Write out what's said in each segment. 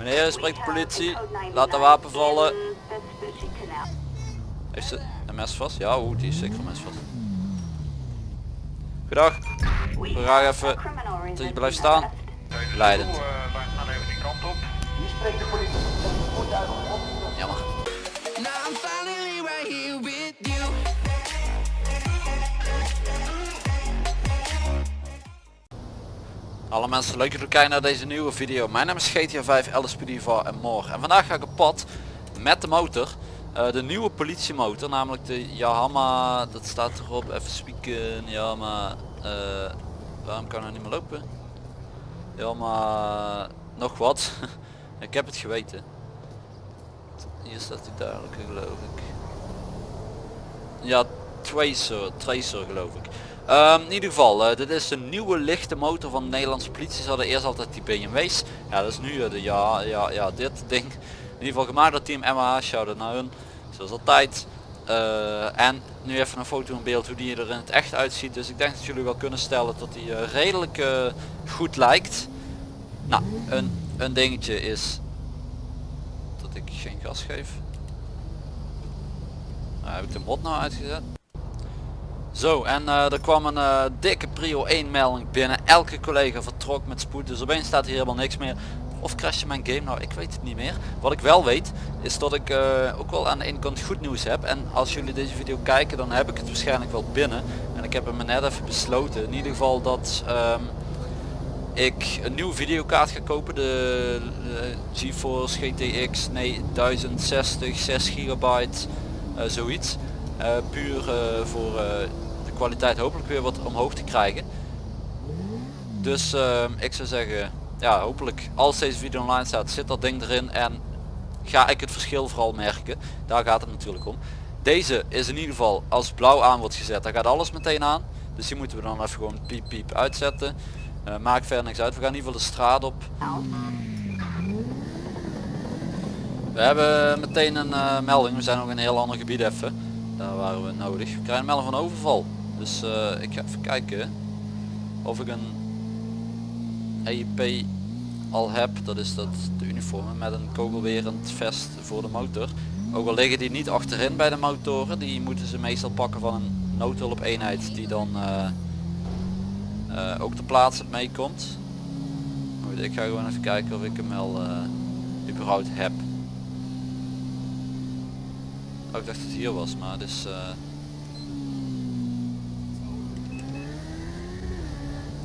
Meneer, spreekt de politie. Laat de wapen vallen. Heeft ze een mes vast? Ja, oeh, die is zeker een mes vast. Goedendag. Vraag even dat je blijft staan. Leidend. Wij gaan even die kant op. Jammer. Alle mensen, leuk dat jullie kijken naar deze nieuwe video. Mijn naam is GTA 5, LSPD Diva en more. En vandaag ga ik op pad met de motor. Eh, de nieuwe politiemotor, namelijk de Yamaha, dat staat erop, even spieken, Yamaha, eh, waarom kan hij niet meer lopen? Yamaha, nog wat. ik heb het geweten. Hier staat hij duidelijk, geloof ik. Ja, Tracer, Tracer geloof ik. Ehm, in ieder geval, eh, dit is de nieuwe lichte motor van de Nederlandse politie. Ze hadden eerst altijd die BMW's. Ja, dat is nu eh, de ja, ja, ja, dit ding. In ieder geval gemaakt door team MH. Shout naar hun. Zoals altijd. Eh, en nu even een foto in beeld hoe die er in het echt uitziet. Dus ik denk dat jullie wel kunnen stellen dat die redelijk goed lijkt. Nou, een, een dingetje is dat ik geen gas geef. Nou, heb ik de mod nou uitgezet? Zo, en eh, er kwam een eh, dikke prio 1 melding binnen. Elke collega vertrok met spoed. Dus opeens staat hier helemaal niks meer. Of crashte mijn game? Nou, ik weet het niet meer. Wat ik wel weet, is dat ik eh, ook wel aan de ene kant goed nieuws heb. En als jullie deze video kijken, dan heb ik het waarschijnlijk wel binnen. En ik heb hem net even besloten. In ieder geval dat ehm, ik een nieuwe videokaart ga kopen. De, GeForce GTX nee, 1060, 6 gigabyte, zoiets. Eh, puur eh, voor eh, de kwaliteit hopelijk weer wat omhoog te krijgen. Dus ik zou zeggen, ja hopelijk als deze video online staat zit dat ding erin en ga ik het verschil vooral merken. Daar gaat het natuurlijk om. Deze is in ieder geval als blauw aan wordt gezet, daar gaat alles meteen aan. Dus die moeten we dan even gewoon piep piep uitzetten. Maakt verder niks uit. We gaan in ieder geval de straat op. We hebben meteen een melding. We zijn nog in een heel ander gebied even. Daar waren we nodig. We krijgen een melding van overval. Dus eh, ik ga even kijken of ik een EIP al heb. Dat is dat de uniformen met een kogelwerend vest voor de motor. Ook al liggen die niet achterin bij de motoren. Die moeten ze meestal pakken van een noodhulp eenheid die dan eh, eh, ook ter plaatse meekomt. Ik ga gewoon even kijken of ik hem eh, überhaupt heb. Oh, ik dacht dat het hier was, maar het is... eh,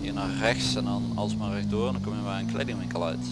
hier naar rechts en dan alsmaar rechtdoor en dan kom je bij een kledingwinkel uit.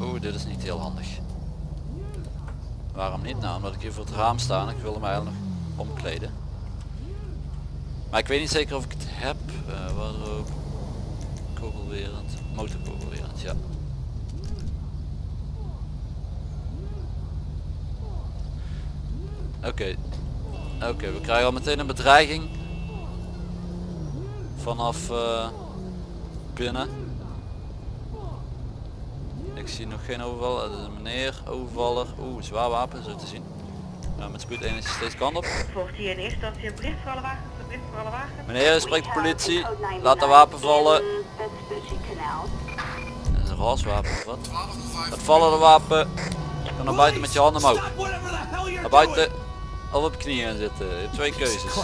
Oeh, dit is niet heel handig. Waarom niet? Nou, omdat ik hier voor het raam sta en ik wil hem eigenlijk nog omkleden. Maar ik weet niet zeker of ik het heb. Uh, wardrobe, kogelwerend, motorkogelwerend, ja. Oké, oké, we krijgen al meteen een bedreiging. Vanaf eh, binnen. Ik zie nog geen overval. Het is een meneer, overvaller. Oeh, zwaar wapen, zo te zien. Nou, met spoed 1 is hij steeds kant op. Volgt hier in eerste instantie een bericht voor alle wagens, een bericht voor alle wagens. Meneer, spreekt de politie. Laat de wapen vallen. Dat is een raswapen of wat? Het vallen de wapen. Ga naar buiten met je handen omhoog. Naar buiten. Of op je knieën zitten. Je hebt twee keuzes.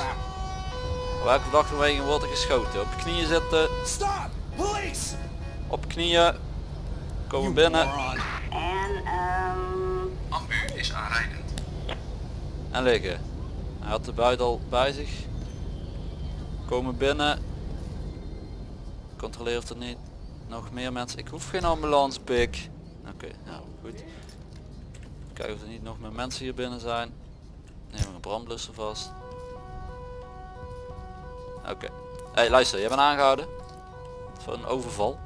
Op welke dagbeweging wordt er geschoten? Op je knieën zitten. Op knieën. Komen binnen. En ehm Ambu is aanrijdend. En liggen. Hij had de buit al bij zich. Komen binnen. Controleer of er niet nog meer mensen. Ik hoef geen ambulance pik. Oké, nou goed. Kijken of er niet nog meer mensen hier binnen zijn. Neem een brandblusser vast. Oké. Hey luister, jij bent aangehouden. Voor een overval.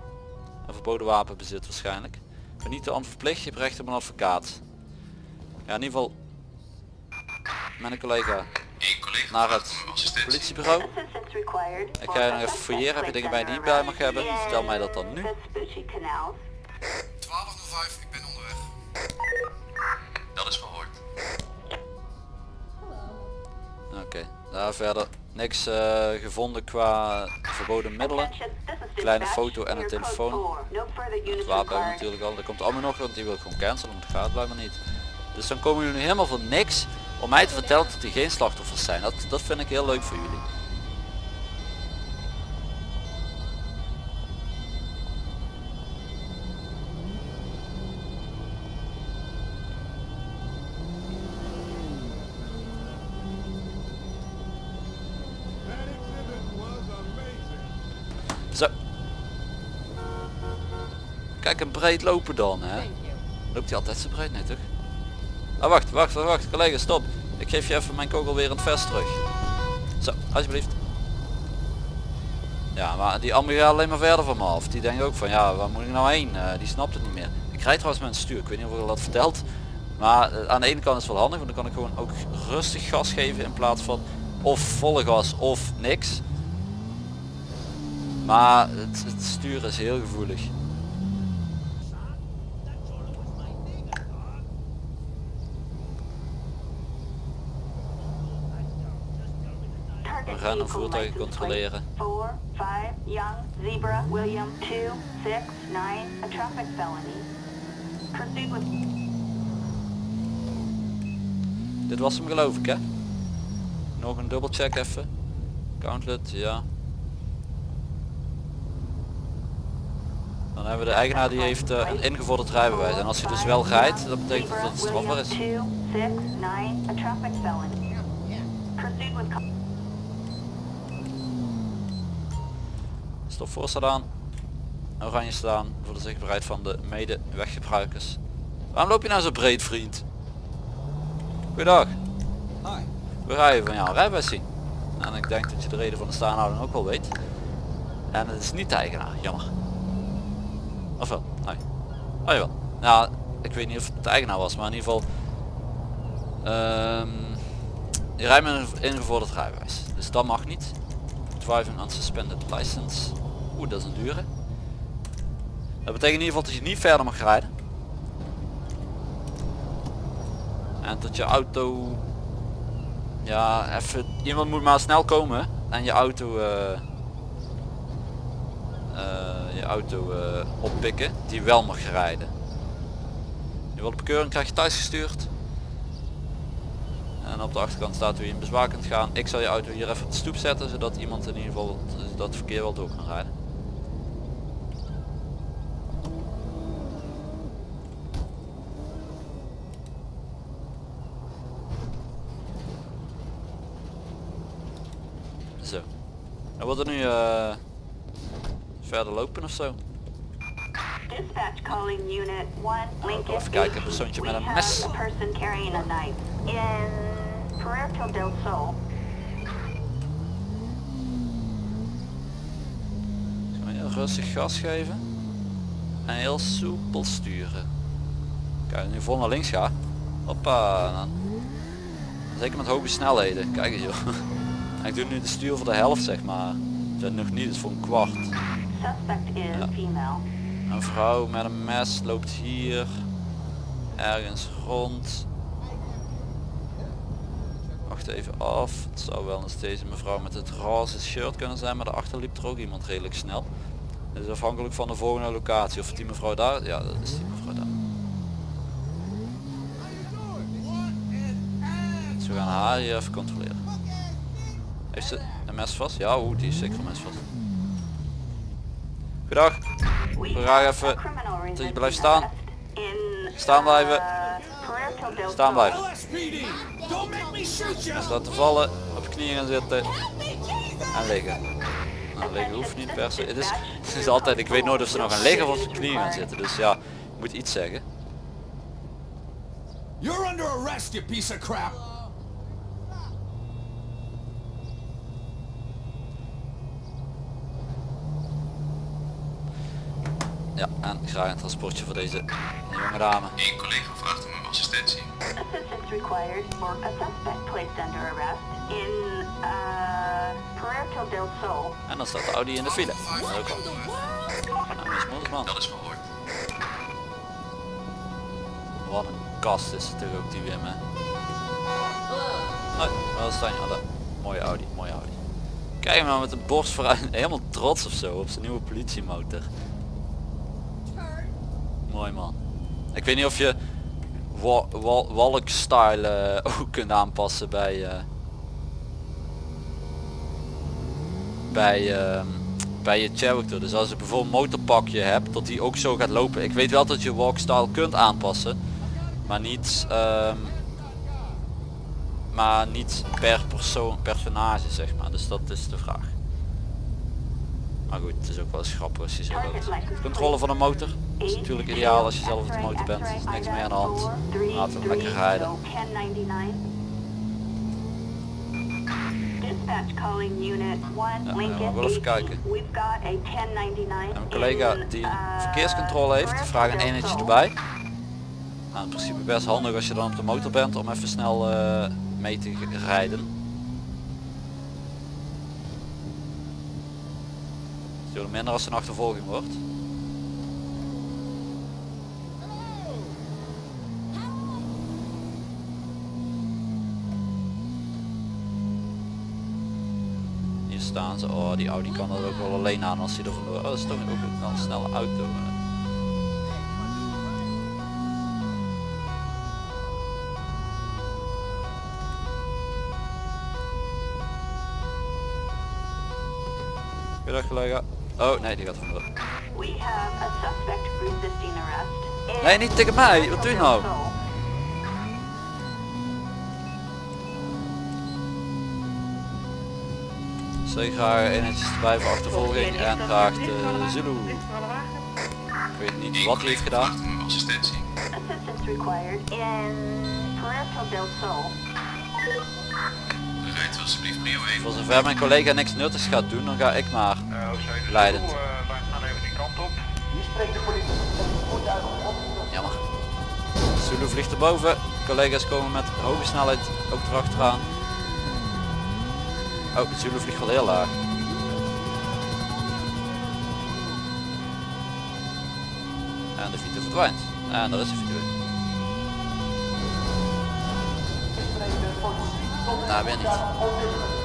Een verboden wapenbezit waarschijnlijk. Ik ben niet te verplicht, je hebt recht op een advocaat. Ja in ieder geval met een collega collega naar het politiebureau. Ik ga je nog even fouilleren. Heb je dingen bij je die niet bij mag hebben? Vertel mij dat dan nu. 1205, ik ben onderweg. Dat is verhoord. Oké, daar verder niks eh, gevonden qua verboden middelen. Kleine foto en een telefoon. Het wapen hebben natuurlijk al. Dat komt allemaal nog, want die wil ik gewoon cancelen, want dat gaat blijkbaar niet. Dus dan komen jullie nu helemaal voor niks om mij te vertellen dat die geen slachtoffers zijn. Dat, dat vind ik heel leuk voor jullie. Kijk, een breed lopen dan, hè. Loopt hij altijd zo breed? Nee, toch? Ah, wacht, wacht, wacht, wacht. Collega, stop. Ik geef je even mijn kogel weer in het vest terug. Zo, alsjeblieft. Ja, maar die ander gaat alleen maar verder van me af. Die denkt ook van, ja, waar moet ik nou heen? Eh, die snapt het niet meer. Ik rijd trouwens met een stuur. Ik weet niet of ik dat verteld. Maar eh, aan de ene kant is het wel handig, want dan kan ik gewoon ook rustig gas geven in plaats van of volle gas of niks. Maar het, het sturen is heel gevoelig. We gaan een voertuig controleren. 4, 5, Young, Zebra, William, 2, 6, 9, a traffic felony. Proceed with Dit was hem geloof ik hè? Nog een dubbelcheck even. Countlet, ja. Dan hebben we de eigenaar die heeft eh, een ingevorderd rijbewijs. En als hij dus wel rijdt, dat betekent dat het strafbaar is. Stop voor staat aan. Oranje staan voor de zichtbaarheid van de medeweggebruikers. Waarom loop je nou zo breed vriend? Goedendag. We rijden van jouw rijbewijs zien. En ik denk dat je de reden van de staanhouding ook wel weet. En het is niet de eigenaar, jammer. Of wel? Nee. Oh jawel. Nou, ik weet niet of het de eigenaar was, maar in ieder geval... ehm, je rijdt met een ingevorderd rijbewijs. Dus dat mag niet. Driving unsuspended license. Oeh, dat is een dure. Dat betekent in ieder geval dat je niet verder mag rijden. En dat je auto... Ja, even... Iemand moet maar snel komen en je auto... eh, eh, je auto eh, oppikken die wel mag rijden. Je wil de bekeuring krijg je thuis gestuurd. En op de achterkant staat hoe in bezwaar kunt gaan. Ik zal je auto hier even op de stoep zetten zodat iemand in ieder geval dat verkeer wel door kan rijden. Zo. En wordt er nu eh, verder lopen of zo? Dispatch calling unit 1, Lincoln. even kijken, een persoontje met We een mes. a person carrying a knife in Puerto del Sol. Gewoon heel rustig gas geven. En heel soepel sturen. Kijk, nu vol naar links ga. Hoppa. dan- Zeker met hoge snelheden. Kijk eens joh. Ik doe nu de stuur voor de helft zeg maar. Dat nog niet, het is voor een kwart. Ja. Een vrouw met een mes loopt hier. Ergens rond. Wacht even af. Het zou wel eens deze mevrouw met het roze shirt kunnen zijn, maar daarachter liep er ook iemand redelijk snel. Het is afhankelijk van de volgende locatie. Of die mevrouw daar, ja dat is die mevrouw daar. Dus we gaan haar hier even controleren. Heeft ze een mes vast? Ja, oeh, die is zeker een mes vast. Goedendag. We gaan even dat je blijft staan. Staan blijven. uh, Staan Sol. blijven. Laten vallen, op knieën gaan zitten en liggen. Nou, liggen hoeft niet per se. Het is, het is altijd, ik weet nooit of ze nog gaan liggen of op knieën gaan zitten. Dus ja, moet iets zeggen. You're under arrest, you piece of crap! Ja, en graag een transportje voor deze jonge dame. Eén collega vraagt om uw assistentie. Assistance required for a suspect placed under arrest in uh, Puerto del Sol. En dan staat de Audi in de file. Dat is ook al. Nou, moedersman. Dat is mooi. Wat een kast is het toch ook die Wim hè. Nee, wel staan je dat. Mooie Audi, mooie Audi. Kijk hem nou met de borst vooruit, helemaal trots of zo op zijn nieuwe politiemotor. Mooi man. Ik weet niet of je wa wa walk style eh, ook kunt aanpassen bij eh, bij ehm, bij je character. Dus als je bijvoorbeeld een motorpakje hebt, dat die ook zo gaat lopen. Ik weet wel dat je walk style kunt aanpassen, maar niet ehm, maar niet per persoon, personage zeg maar. Dus dat is de vraag. Maar goed, het is ook wel eens grappig als je zo loopt. Controle van een motor. Dat is natuurlijk ideaal als je zelf op de motor bent. Er is niks meer aan de hand. Laten we lekker rijden. Dispatch calling unit 1 Ja, we even 18. kijken. We've got a 1099 En mijn collega die uh, verkeerscontrole heeft, vraagt een eenheidje Sol. erbij. Nou, in principe best handig als je dan op de motor bent om even snel eh, mee te rijden. Veel minder als een achtervolging wordt. Hier staan ze. Oh, die Audi kan dat ook wel alleen aan als hij er vandoor. Oh, dat is toch ook een snelle auto. Goedendag collega. Oh nee, die gaat in Nee, niet tegen mij. Wat doe je nou? Zeker graag eenheidjes erbij voor achtervolging en graag de Zulu. Ik weet niet wat hij heeft gedaan. Assistentie. Assistance required in Puerto del Sol. Rijdt alsjeblieft prio 1. Voor zover mijn collega niks nuttigs gaat doen, dan ga ik maar leidend. wij gaan even die kant op. Jammer. Zulu vliegt erboven. Collega's komen met hoge snelheid ook erachteraan. Oh, Zulu vliegt wel heel laag. En de Vito verdwijnt. En daar is de Vito weer. Nou, weer niet.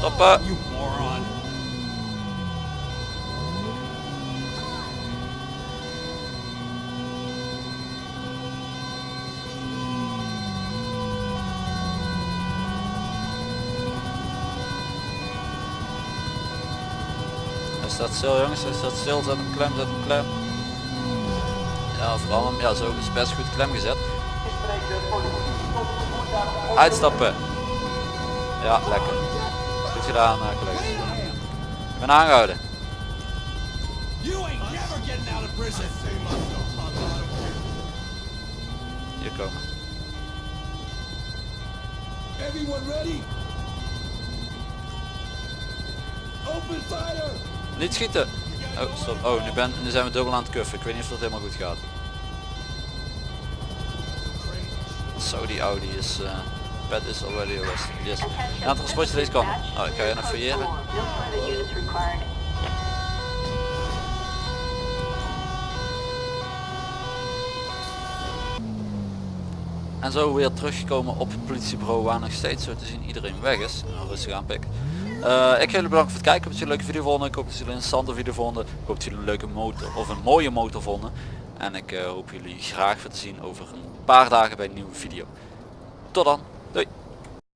Stoppen. Hij staat stil jongens, hij staat stil, zet hem klem, zet hem klem. Ja, vooral hem, ja zo is best goed klem gezet. Uitstappen. Ja, lekker. Gedaan uh, collega's. Ik ben aangehouden. Hier komen. Everyone ready? Open fire! Niet schieten. Oh, stop. Oh, nu, ben, nu zijn we dubbel aan het kuffen. Ik weet niet of dat helemaal goed gaat. Zo, die Audi is... eh Is already arrested. Yes. Ja, het transportje deze kant. Oh, ik ga je nog fouilleren. En zo weer teruggekomen op het politiebureau waar nog steeds zo te zien iedereen weg is. Rustig aan. Eh, ik ga jullie bedanken voor het kijken. Ik hoop dat jullie een leuke video vonden. Ik hoop dat jullie een interessante video vonden. Ik hoop dat jullie een leuke motor of een mooie motor vonden. En ik eh, hoop jullie graag weer te zien over een paar dagen bij een nieuwe video. Tot dan. はい。